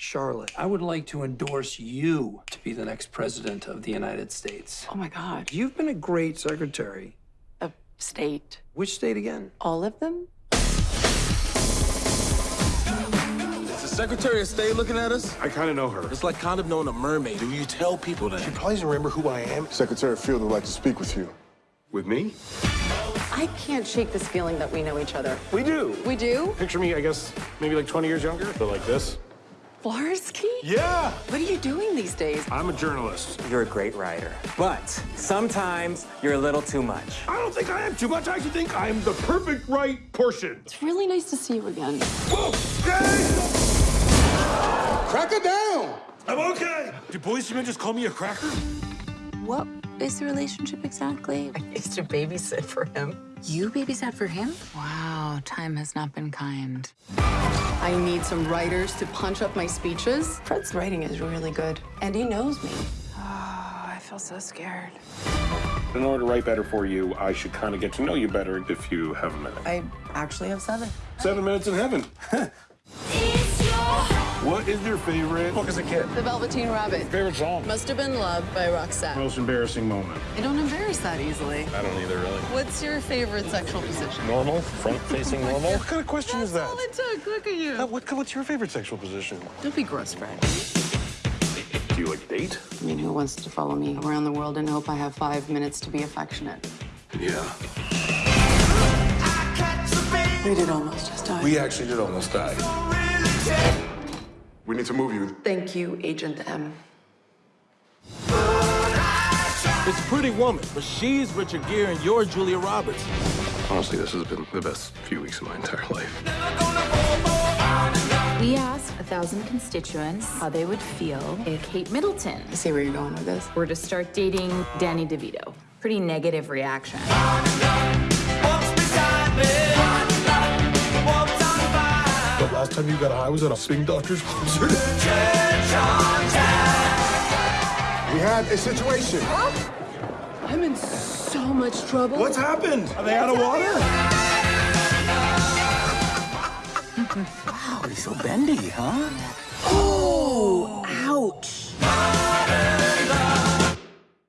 Charlotte, I would like to endorse you to be the next president of the United States. Oh my God. You've been a great secretary. A state. Which state again? All of them? Is the Secretary of State looking at us? I kind of know her. It's like kind of knowing a mermaid. Do you tell people that? She probably doesn't remember who I am. Secretary Field would like to speak with you. With me? I can't shake this feeling that we know each other. We do. We do? Picture me, I guess, maybe like 20 years younger, but like this. Flarsky? Yeah! What are you doing these days? I'm a journalist. You're a great writer, but sometimes you're a little too much. I don't think I am too much. I actually think I'm the perfect right portion. It's really nice to see you again. Whoa! Hey! Crack it down! I'm okay. Did policemen just call me a cracker? What is the relationship exactly? I used to babysit for him. You babysat for him? Wow, time has not been kind. I need some writers to punch up my speeches. Fred's writing is really good, and he knows me. Oh, I feel so scared. In order to write better for you, I should kind of get to know you better if you have a minute. I actually have seven. Seven minutes in heaven. what is your favorite book as a kid? The Velveteen Rabbit. Favorite song? Must have been Love by Roxette. Most embarrassing moment? I don't embarrass that easily. I don't either, really. What's your favorite sexual position? Normal? Front-facing normal? What kind of question is that? All it took. Look at you. Uh, what, what's your favorite sexual position? Don't be gross, Fred. Do you like date? I mean, who wants to follow me around the world and hope I have five minutes to be affectionate? Yeah. We did almost just die. We actually did almost die. We need to move you. Thank you, Agent M. It's Pretty Woman, but she's Richard Gere and you're Julia Roberts. Honestly, this has been the best few weeks of my entire life. We asked a thousand constituents how they would feel if Kate Middleton I see where you're going with this. were to start dating Danny DeVito. Pretty negative reaction. Time you got high was at a Swing Doctors concert. We had a situation. I'm in so much trouble. What's happened? Are they out of water? Wow, he's so bendy, huh? Ouch.